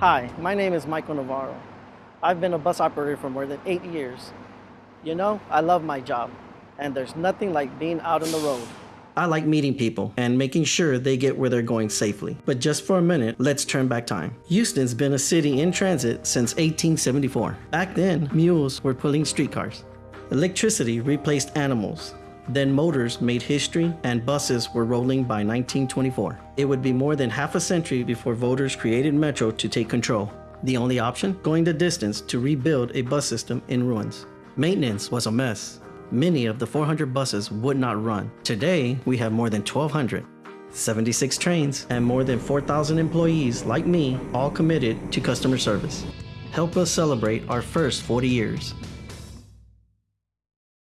Hi, my name is Michael Navarro. I've been a bus operator for more than eight years. You know, I love my job, and there's nothing like being out on the road. I like meeting people and making sure they get where they're going safely. But just for a minute, let's turn back time. Houston's been a city in transit since 1874. Back then, mules were pulling streetcars. Electricity replaced animals. Then motors made history and buses were rolling by 1924. It would be more than half a century before voters created Metro to take control. The only option? Going the distance to rebuild a bus system in ruins. Maintenance was a mess. Many of the 400 buses would not run. Today, we have more than 1,200. 76 trains and more than 4,000 employees like me, all committed to customer service. Help us celebrate our first 40 years.